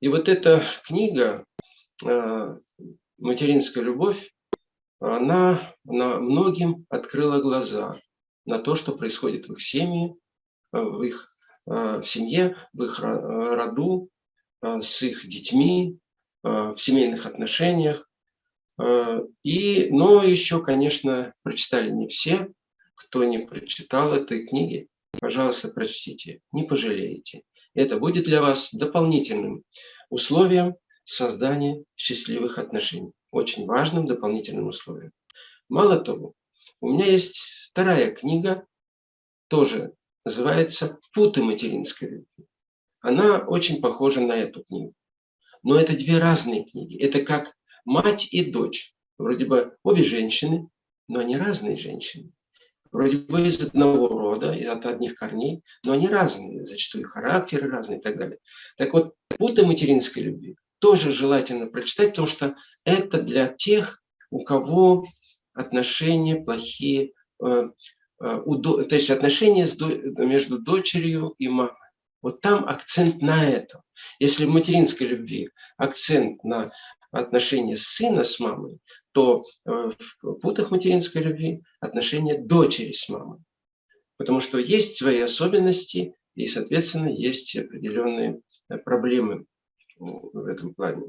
И вот эта книга «Материнская любовь», она, она многим открыла глаза на то, что происходит в их семье, в их в семье, в их роду, с их детьми, в семейных отношениях. И, но еще, конечно, прочитали не все. Кто не прочитал этой книги, пожалуйста, прочтите, не пожалеете. Это будет для вас дополнительным условием создания счастливых отношений. Очень важным дополнительным условием. Мало того, у меня есть вторая книга, тоже называется «Путы материнской любви». Она очень похожа на эту книгу. Но это две разные книги. Это как мать и дочь. Вроде бы обе женщины, но они разные женщины вроде бы из одного рода, от одних корней, но они разные, зачастую характеры разные и так далее. Так вот, «Путы материнской любви» тоже желательно прочитать, потому что это для тех, у кого отношения плохие, э, э, то есть отношения между дочерью и мамой. Вот там акцент на этом. Если в материнской любви акцент на отношения сына с мамой, то э, в путах материнской любви отношения дочери с мамой. Потому что есть свои особенности и, соответственно, есть определенные э, проблемы в этом плане.